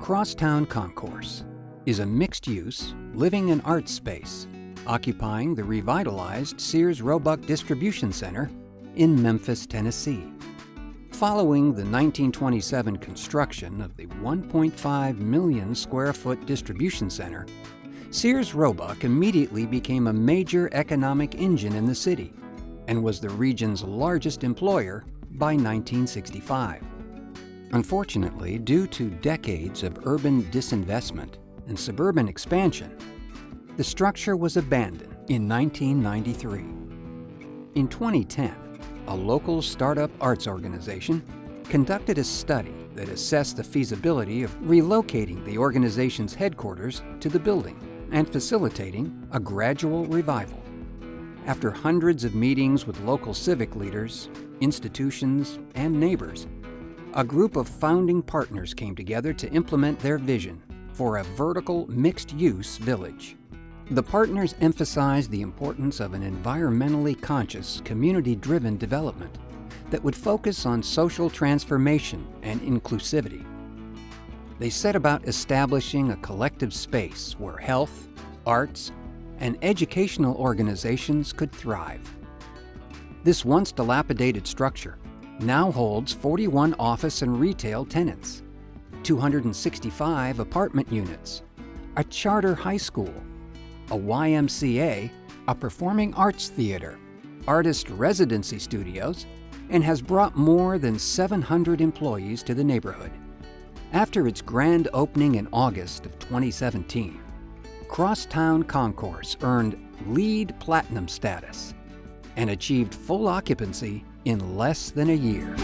Crosstown Concourse is a mixed-use, living and arts space occupying the revitalized Sears Roebuck Distribution Center in Memphis, Tennessee. Following the 1927 construction of the 1.5 million square foot distribution center, Sears Roebuck immediately became a major economic engine in the city and was the region's largest employer by 1965. Unfortunately, due to decades of urban disinvestment and suburban expansion, the structure was abandoned in 1993. In 2010, a local startup arts organization conducted a study that assessed the feasibility of relocating the organization's headquarters to the building and facilitating a gradual revival. After hundreds of meetings with local civic leaders, institutions, and neighbors, a group of founding partners came together to implement their vision for a vertical mixed-use village. The partners emphasized the importance of an environmentally conscious, community-driven development that would focus on social transformation and inclusivity. They set about establishing a collective space where health, arts, and educational organizations could thrive. This once dilapidated structure now holds 41 office and retail tenants, 265 apartment units, a charter high school, a YMCA, a performing arts theater, artist residency studios, and has brought more than 700 employees to the neighborhood. After its grand opening in August of 2017, Crosstown Concourse earned LEED Platinum status and achieved full occupancy in less than a year.